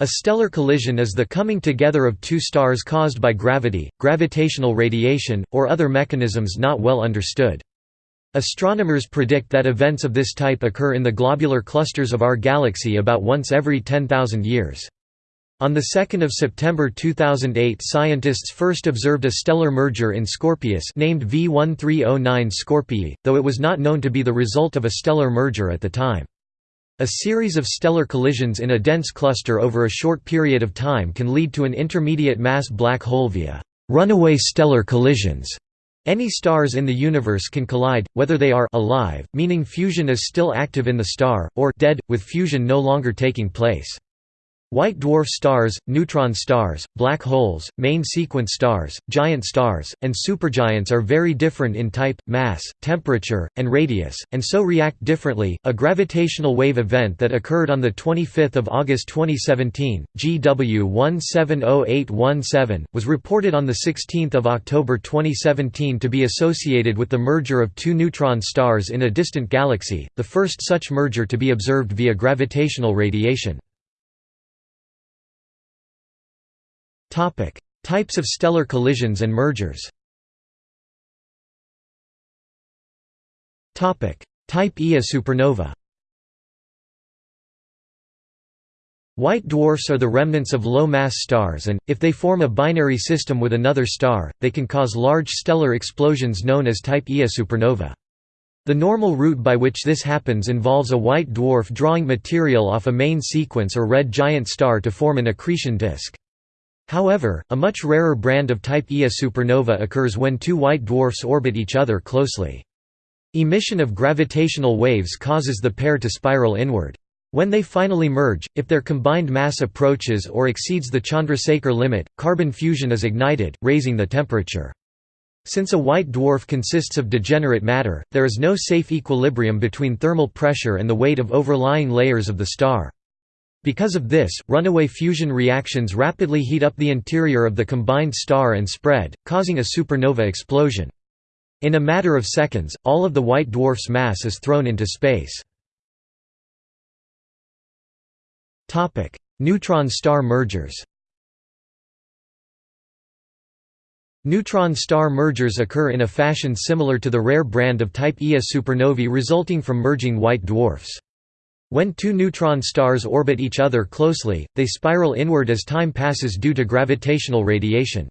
A stellar collision is the coming together of two stars caused by gravity, gravitational radiation, or other mechanisms not well understood. Astronomers predict that events of this type occur in the globular clusters of our galaxy about once every 10,000 years. On 2 September 2008 scientists first observed a stellar merger in Scorpius named V1309 Scorpii, though it was not known to be the result of a stellar merger at the time. A series of stellar collisions in a dense cluster over a short period of time can lead to an intermediate mass black hole via runaway stellar collisions. Any stars in the universe can collide, whether they are alive, meaning fusion is still active in the star, or dead, with fusion no longer taking place. White dwarf stars, neutron stars, black holes, main sequence stars, giant stars, and supergiants are very different in type, mass, temperature, and radius, and so react differently. A gravitational wave event that occurred on the 25th of August 2017, GW 170817, was reported on the 16th of October 2017 to be associated with the merger of two neutron stars in a distant galaxy, the first such merger to be observed via gravitational radiation. Types of stellar collisions and mergers Type Ia supernova White dwarfs are the remnants of low-mass stars and, if they form a binary system with another star, they can cause large stellar explosions known as type Ia supernova. The normal route by which this happens involves a white dwarf drawing material off a main sequence or red giant star to form an accretion disk. However, a much rarer brand of type Ia supernova occurs when two white dwarfs orbit each other closely. Emission of gravitational waves causes the pair to spiral inward. When they finally merge, if their combined mass approaches or exceeds the Chandrasekhar limit, carbon fusion is ignited, raising the temperature. Since a white dwarf consists of degenerate matter, there is no safe equilibrium between thermal pressure and the weight of overlying layers of the star. Because of this, runaway fusion reactions rapidly heat up the interior of the combined star and spread, causing a supernova explosion. In a matter of seconds, all of the white dwarf's mass is thrown into space. Neutron star mergers Neutron star mergers occur in a fashion similar to the rare brand of type Ia supernovae resulting from merging white dwarfs. When two neutron stars orbit each other closely, they spiral inward as time passes due to gravitational radiation.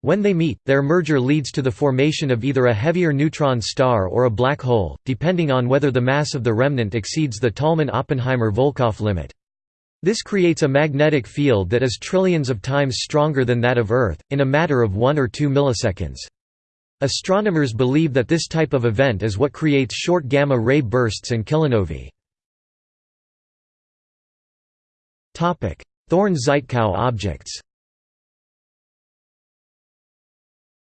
When they meet, their merger leads to the formation of either a heavier neutron star or a black hole, depending on whether the mass of the remnant exceeds the Tolman–Oppenheimer–Volkoff limit. This creates a magnetic field that is trillions of times stronger than that of Earth, in a matter of 1 or 2 milliseconds. Astronomers believe that this type of event is what creates short gamma-ray bursts and kilonovae. Thorne–Żytkow objects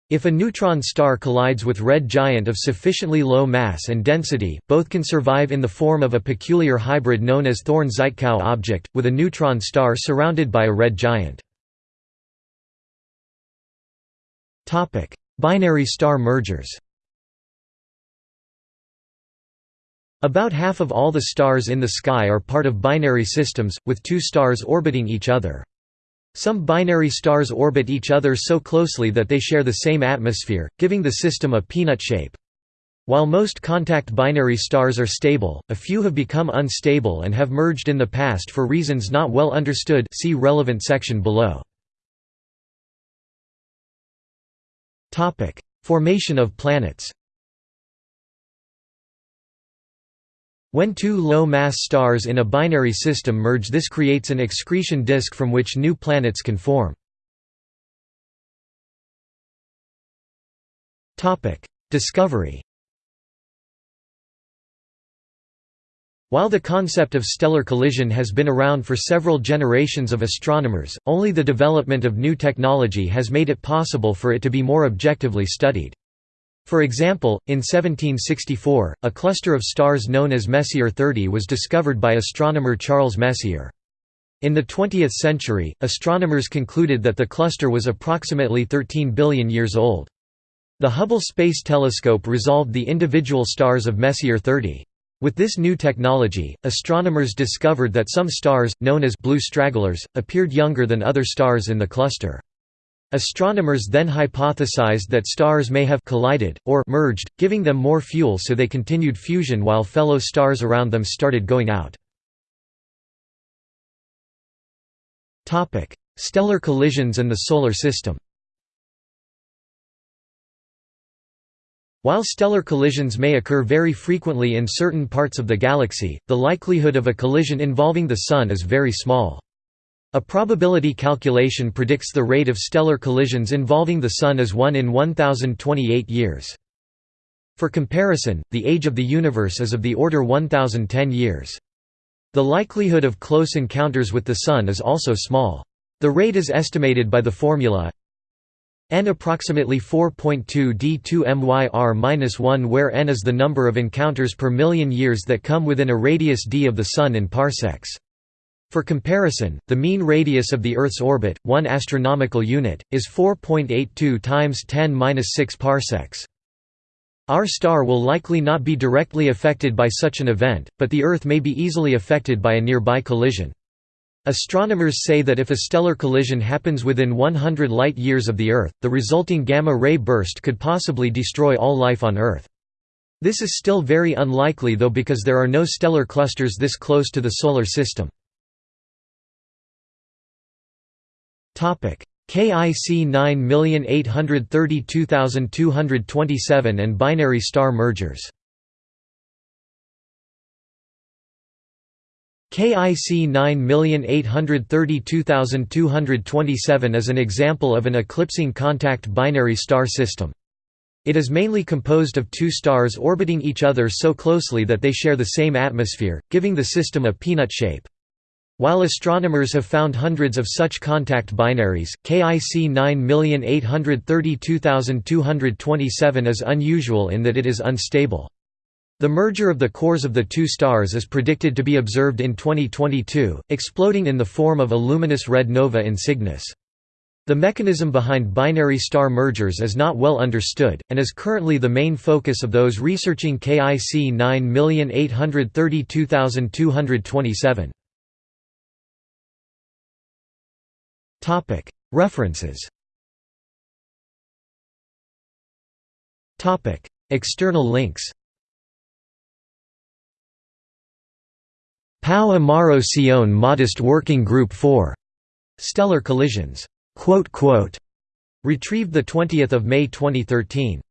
If a neutron star collides with red giant of sufficiently low mass and density, both can survive in the form of a peculiar hybrid known as Thorne–Żytkow object, with a neutron star surrounded by a red giant. Binary star mergers About half of all the stars in the sky are part of binary systems, with two stars orbiting each other. Some binary stars orbit each other so closely that they share the same atmosphere, giving the system a peanut shape. While most contact binary stars are stable, a few have become unstable and have merged in the past for reasons not well understood see relevant section below. Formation of planets When two low-mass stars in a binary system merge this creates an excretion disk from which new planets can form. Discovery While the concept of stellar collision has been around for several generations of astronomers, only the development of new technology has made it possible for it to be more objectively studied. For example, in 1764, a cluster of stars known as Messier 30 was discovered by astronomer Charles Messier. In the 20th century, astronomers concluded that the cluster was approximately 13 billion years old. The Hubble Space Telescope resolved the individual stars of Messier 30. With this new technology, astronomers discovered that some stars, known as blue stragglers, appeared younger than other stars in the cluster. Astronomers then hypothesized that stars may have collided, or merged, giving them more fuel so they continued fusion while fellow stars around them started going out. Stellar collisions and the Solar System While stellar collisions may occur very frequently in certain parts of the galaxy, the likelihood of a collision involving the Sun is very small. A probability calculation predicts the rate of stellar collisions involving the Sun as 1 in 1028 years. For comparison, the age of the universe is of the order 1010 years. The likelihood of close encounters with the Sun is also small. The rate is estimated by the formula n approximately 4.2 d2 myr-1 where n is the number of encounters per million years that come within a radius d of the Sun in parsecs. For comparison, the mean radius of the Earth's orbit, 1 astronomical unit, is 4.82 times 10^-6 parsecs. Our star will likely not be directly affected by such an event, but the Earth may be easily affected by a nearby collision. Astronomers say that if a stellar collision happens within 100 light-years of the Earth, the resulting gamma-ray burst could possibly destroy all life on Earth. This is still very unlikely though because there are no stellar clusters this close to the Solar System. KIC 9832227 and binary star mergers KIC 9832227 is an example of an eclipsing contact binary star system. It is mainly composed of two stars orbiting each other so closely that they share the same atmosphere, giving the system a peanut shape. While astronomers have found hundreds of such contact binaries, KIC 9832227 is unusual in that it is unstable. The merger of the cores of the two stars is predicted to be observed in 2022, exploding in the form of a luminous red nova in Cygnus. The mechanism behind binary star mergers is not well understood, and is currently the main focus of those researching KIC 9832227. References. External links. Pau Amaro Seoane Modest Working Group for Stellar Collisions. Retrieved 20 May 2013.